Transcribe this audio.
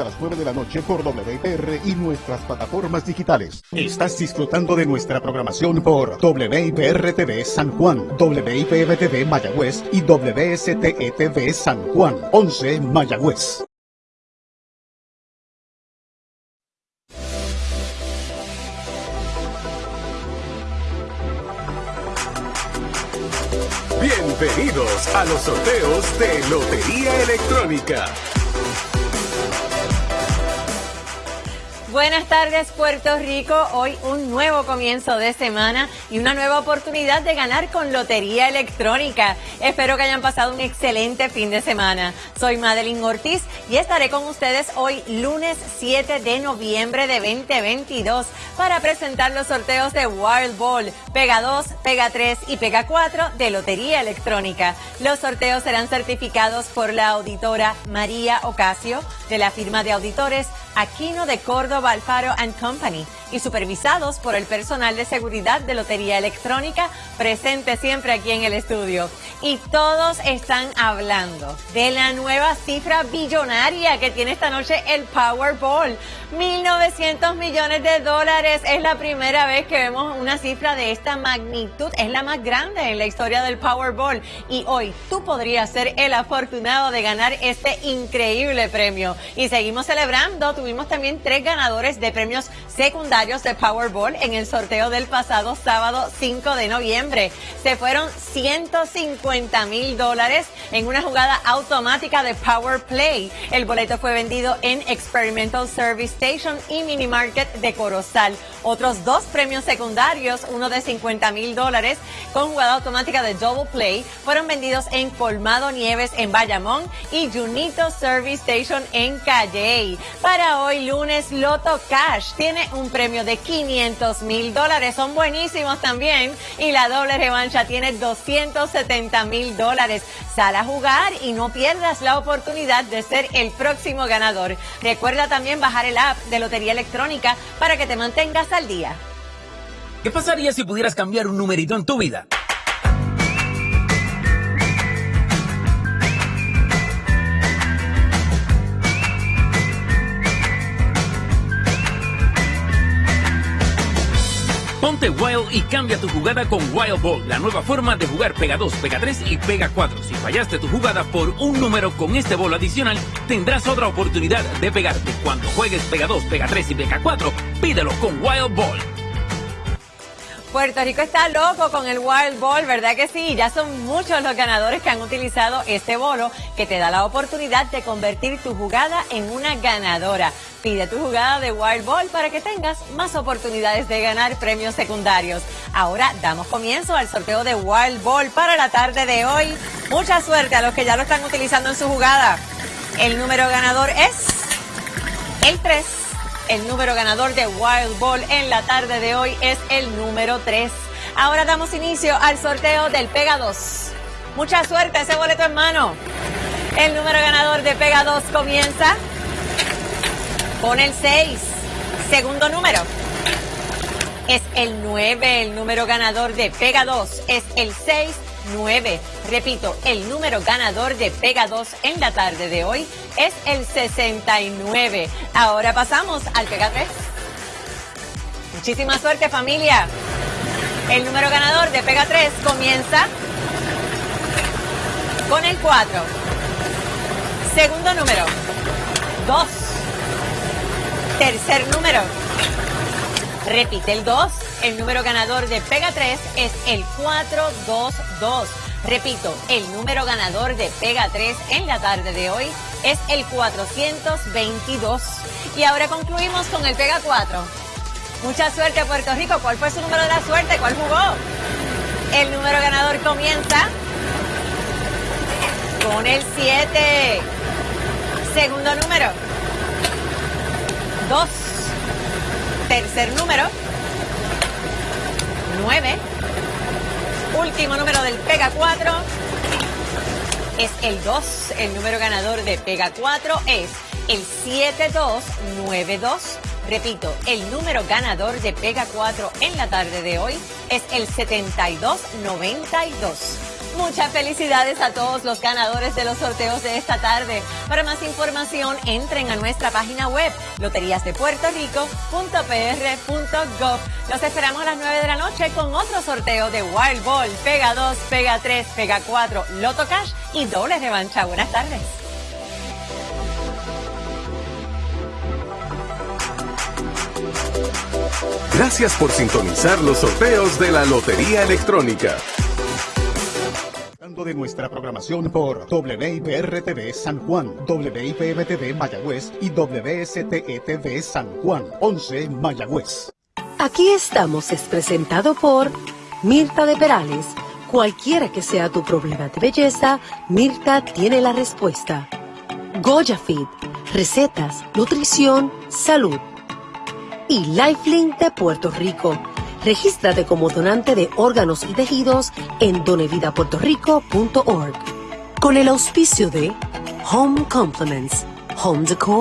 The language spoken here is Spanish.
a las 9 de la noche por WIPR y nuestras plataformas digitales. Estás disfrutando de nuestra programación por WIPR TV San Juan, WIPM TV Mayagüez y WSTE TV San Juan, 11 Mayagüez. Bienvenidos a los sorteos de Lotería Electrónica. Buenas tardes Puerto Rico, hoy un nuevo comienzo de semana y una nueva oportunidad de ganar con Lotería Electrónica. Espero que hayan pasado un excelente fin de semana. Soy Madeline Ortiz y estaré con ustedes hoy lunes 7 de noviembre de 2022 para presentar los sorteos de Wild Ball, Pega 2, Pega 3 y Pega 4 de Lotería Electrónica. Los sorteos serán certificados por la auditora María Ocasio de la firma de auditores Aquino de Córdoba Alfaro and Company y supervisados por el personal de seguridad de Lotería Electrónica presente siempre aquí en el estudio. Y todos están hablando de la nueva cifra billonaria que tiene esta noche el Powerball. 1.900 millones de dólares. Es la primera vez que vemos una cifra de esta magnitud. Es la más grande en la historia del Powerball. Y hoy tú podrías ser el afortunado de ganar este increíble premio. Y seguimos celebrando. Tuvimos también tres ganadores de premios secundarios de Powerball en el sorteo del pasado sábado 5 de noviembre. Se fueron 150 mil dólares en una jugada automática de Power Play. El boleto fue vendido en Experimental Service Station y Mini Market de Corozal. Otros dos premios secundarios, uno de 50 mil dólares con jugada automática de Double Play, fueron vendidos en Colmado Nieves en Bayamón y Junito Service Station en Calle. Para hoy lunes, Loto Cash tiene un premio de 500 mil dólares. Son buenísimos también. Y la doble revancha tiene 270 mil dólares. Sal a jugar y no pierdas la oportunidad de ser el próximo ganador. Recuerda también bajar el app de Lotería Electrónica para que te mantengas al día. ¿Qué pasaría si pudieras cambiar un numerito en tu vida? Wild y cambia tu jugada con Wild Ball, la nueva forma de jugar Pega 2, Pega 3 y Pega 4. Si fallaste tu jugada por un número con este bolo adicional, tendrás otra oportunidad de pegarte. Cuando juegues Pega 2, Pega 3 y Pega 4, pídelo con Wild Ball. Puerto Rico está loco con el Wild Ball, ¿verdad que sí? Ya son muchos los ganadores que han utilizado este bolo que te da la oportunidad de convertir tu jugada en una ganadora. Pide tu jugada de Wild Ball para que tengas más oportunidades de ganar premios secundarios. Ahora damos comienzo al sorteo de Wild Ball para la tarde de hoy. Mucha suerte a los que ya lo están utilizando en su jugada. El número ganador es el 3. El número ganador de Wild Ball en la tarde de hoy es el número 3. Ahora damos inicio al sorteo del Pega 2. Mucha suerte, ese boleto en mano. El número ganador de Pega 2 comienza con el 6. Segundo número es el 9. El número ganador de Pega 2 es el 6. 9. Repito, el número ganador de Pega 2 en la tarde de hoy es el 69. Ahora pasamos al Pega 3. Muchísima suerte familia. El número ganador de Pega 3 comienza con el 4. Segundo número, 2. Tercer número, repite el 2. El número ganador de Pega 3 es el 422. Repito, el número ganador de Pega 3 en la tarde de hoy es el 422. Y ahora concluimos con el Pega 4. Mucha suerte Puerto Rico. ¿Cuál fue su número de la suerte? ¿Cuál jugó? El número ganador comienza con el 7. Segundo número. 2. Tercer número. 9. Último número del Pega 4 es el 2. El número ganador de Pega 4 es el 7292. Repito, el número ganador de Pega 4 en la tarde de hoy es el 7292. Muchas felicidades a todos los ganadores de los sorteos de esta tarde. Para más información, entren a nuestra página web loteriasdepuertorico.pr.gov. Los esperamos a las 9 de la noche con otro sorteo de Wild Ball, Pega 2, Pega 3, Pega 4, Loto Cash y doble revancha. Buenas tardes. Gracias por sintonizar los sorteos de la Lotería Electrónica. de nuestra programación por WIPR-TV San Juan, WIPM-TV Mayagüez y WSTE-TV San Juan, 11 Mayagüez. Aquí estamos es presentado por Mirta de Perales. Cualquiera que sea tu problema de belleza, Mirta tiene la respuesta. Goya Fit, recetas, nutrición, salud. Y Lifelink de Puerto Rico. Regístrate como donante de órganos y tejidos en donevidapuertorico.org. Con el auspicio de Home Compliments, Home Decor